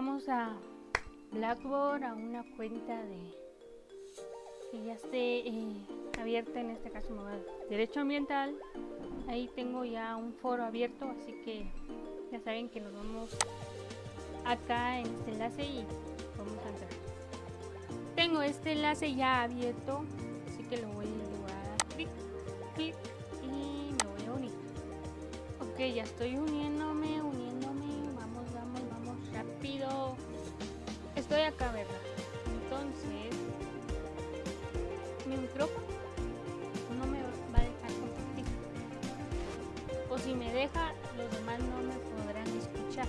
vamos a Blackboard, a una cuenta de que ya esté eh, abierta, en este caso me va a Derecho Ambiental. Ahí tengo ya un foro abierto, así que ya saben que nos vamos acá en este enlace y vamos a entrar. Tengo este enlace ya abierto, así que lo voy a dar clic, clic y me voy a unir. Ok, ya estoy uniéndome, Estoy acá, ¿verdad? Entonces, mi micrófono no me va a dejar compartir. O si me deja, los demás no me podrán escuchar.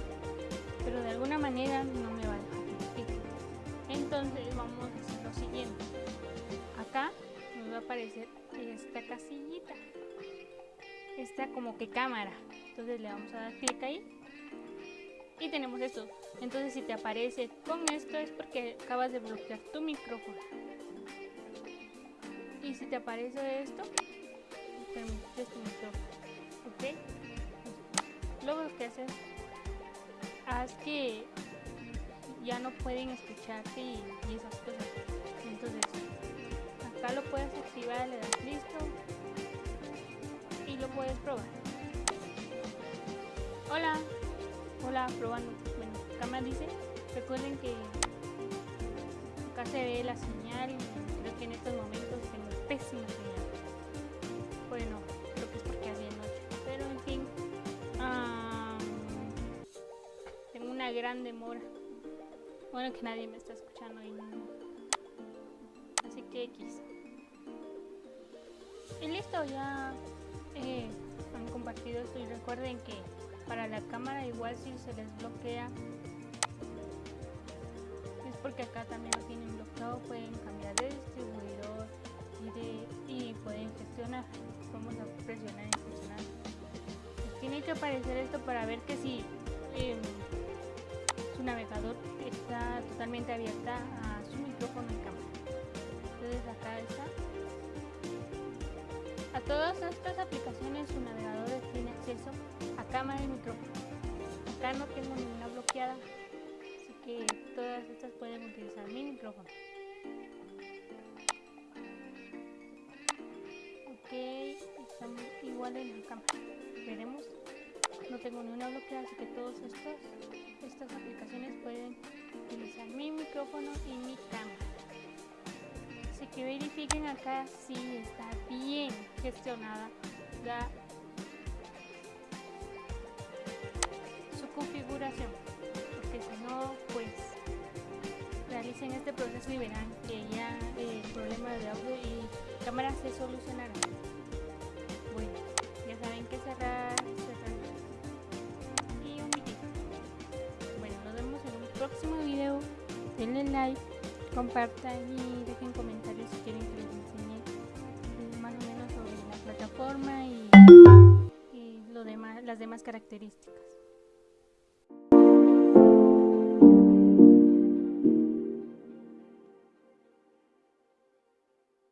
Pero de alguna manera no me va a dejar compartir. Entonces vamos a hacer lo siguiente. Acá nos va a aparecer esta casillita. Esta como que cámara. Entonces le vamos a dar clic ahí. Y tenemos esto. Entonces si te aparece con esto es porque acabas de bloquear tu micrófono. Y si te aparece esto, permites tu micrófono. ¿Ok? Luego lo que haces, haz que ya no pueden escucharte y, y esas cosas. Entonces, acá lo puedes activar, le das listo y lo puedes probar. Hola, hola, probando. Bueno, me dice, recuerden que acá se ve la señal y creo que en estos momentos tengo pésima señal. Bueno, creo que es porque es de noche, pero en fin, tengo una gran demora. Bueno, que nadie me está escuchando y no. Así que X. Y listo, ya eh, han compartido esto y recuerden que para la cámara igual si se les bloquea es porque acá también lo tienen bloqueado, pueden cambiar de distribuidor y, de, y pueden gestionar. Vamos a presionar en funcionar. Les tiene que aparecer esto para ver que si eh, su navegador está totalmente abierta a su micrófono y cámara. Entonces acá está. A todas estas aplicaciones su navegador tiene acceso cámara y micrófono. Acá no tengo ninguna bloqueada, así que todas estas pueden utilizar mi micrófono. Ok, están igual en la cámara. Veremos. No tengo ninguna bloqueada, así que todas estas aplicaciones pueden utilizar mi micrófono y mi cámara. Así que verifiquen acá si está bien gestionada la, realicen este proceso y verán que ya el problema de audio y cámara se solucionará. Bueno, ya saben que cerrar, cerrar y omitir. Bueno, nos vemos en un próximo video. Denle like, compartan y dejen comentarios si quieren que les enseñe más o menos sobre la plataforma y, y lo demás, las demás características.